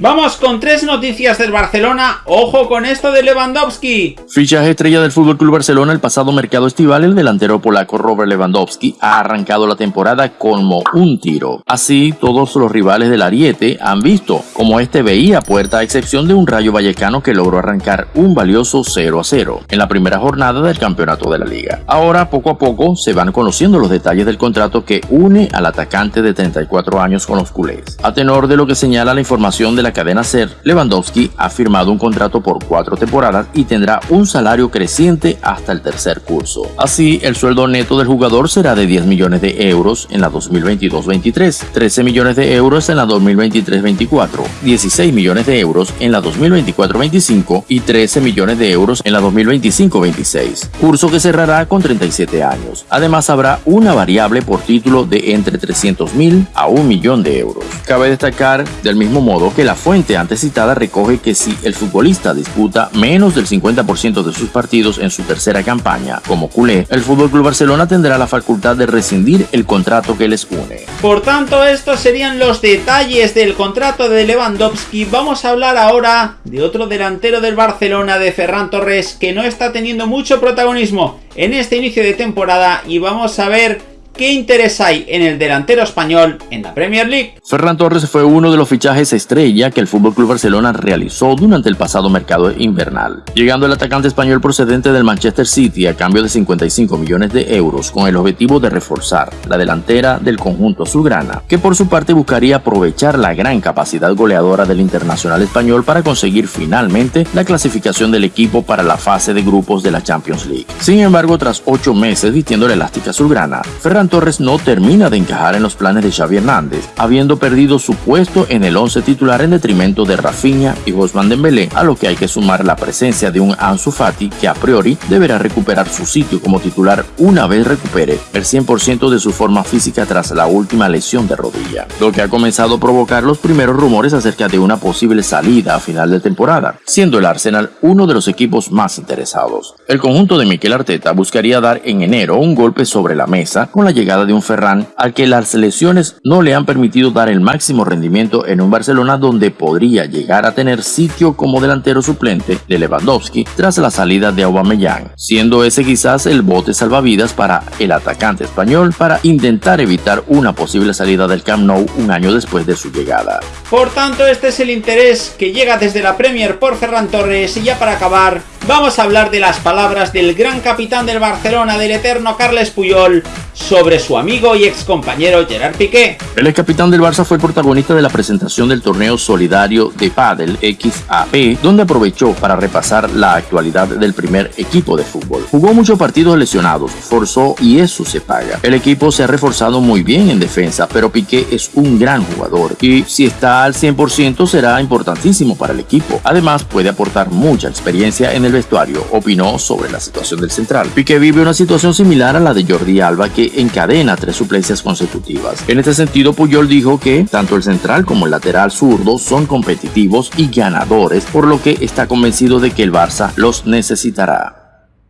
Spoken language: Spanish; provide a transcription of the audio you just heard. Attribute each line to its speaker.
Speaker 1: Vamos con tres noticias del Barcelona. Ojo con esto de Lewandowski.
Speaker 2: Fichaje estrella del Club Barcelona el pasado mercado estival, el delantero polaco Robert Lewandowski ha arrancado la temporada como un tiro. Así, todos los rivales del Ariete han visto como este veía puerta a excepción de un Rayo Vallecano que logró arrancar un valioso 0 a 0 en la primera jornada del campeonato de la liga. Ahora, poco a poco, se van conociendo los detalles del contrato que une al atacante de 34 años con los culés. A tenor de lo que señala la información de la cadena SER, Lewandowski ha firmado un contrato por cuatro temporadas y tendrá un salario creciente hasta el tercer curso. Así, el sueldo neto del jugador será de 10 millones de euros en la 2022-23, 13 millones de euros en la 2023-24, 16 millones de euros en la 2024-25 y 13 millones de euros en la 2025-26, curso que cerrará con 37 años. Además, habrá una variable por título de entre 300 mil a un millón de euros. Cabe destacar, del mismo modo, que la fuente antes citada recoge que si el futbolista disputa menos del 50% de sus partidos en su tercera campaña como culé, el FC Barcelona tendrá la facultad de rescindir el contrato que les une.
Speaker 1: Por tanto, estos serían los detalles del contrato de Lewandowski. Vamos a hablar ahora de otro delantero del Barcelona, de Ferran Torres, que no está teniendo mucho protagonismo en este inicio de temporada y vamos a ver ¿Qué interés hay en el delantero español en la Premier League?
Speaker 2: Ferran Torres fue uno de los fichajes estrella que el FC Barcelona realizó durante el pasado mercado invernal, llegando el atacante español procedente del Manchester City a cambio de 55 millones de euros con el objetivo de reforzar la delantera del conjunto azulgrana, que por su parte buscaría aprovechar la gran capacidad goleadora del internacional español para conseguir finalmente la clasificación del equipo para la fase de grupos de la Champions League. Sin embargo, tras ocho meses vistiendo la elástica azulgrana, Ferran Torres no termina de encajar en los planes de Xavi Hernández, habiendo perdido su puesto en el 11 titular en detrimento de Rafinha y Guzmán Dembélé, a lo que hay que sumar la presencia de un Ansu Fati que a priori deberá recuperar su sitio como titular una vez recupere el 100% de su forma física tras la última lesión de rodilla, lo que ha comenzado a provocar los primeros rumores acerca de una posible salida a final de temporada, siendo el Arsenal uno de los equipos más interesados. El conjunto de Mikel Arteta buscaría dar en enero un golpe sobre la mesa con la llegada de un Ferran al que las lesiones no le han permitido dar el máximo rendimiento en un Barcelona donde podría llegar a tener sitio como delantero suplente de Lewandowski tras la salida de Aubameyang, siendo ese quizás el bote salvavidas para el atacante español para intentar evitar una posible salida del Camp Nou un año después de su llegada.
Speaker 1: Por tanto, este es el interés que llega desde la Premier por Ferran Torres y ya para acabar, vamos a hablar de las palabras del gran capitán del Barcelona, del eterno Carles Puyol, sobre su amigo y ex compañero Gerard Piqué.
Speaker 2: El ex capitán del Barça fue el protagonista de la presentación del torneo solidario de Padel XAP, donde aprovechó para repasar la actualidad del primer equipo de fútbol. Jugó muchos partidos lesionados, forzó y eso se paga. El equipo se ha reforzado muy bien en defensa, pero Piqué es un gran jugador y si está al 100% será importantísimo para el equipo. Además, puede aportar mucha experiencia en el vestuario, opinó sobre la situación del central. Piqué vive una situación similar a la de Jordi Alba que encadena tres suplencias consecutivas. En este sentido, Puyol dijo que tanto el central como el lateral zurdo son competitivos y ganadores, por lo que está convencido de que el Barça los necesitará.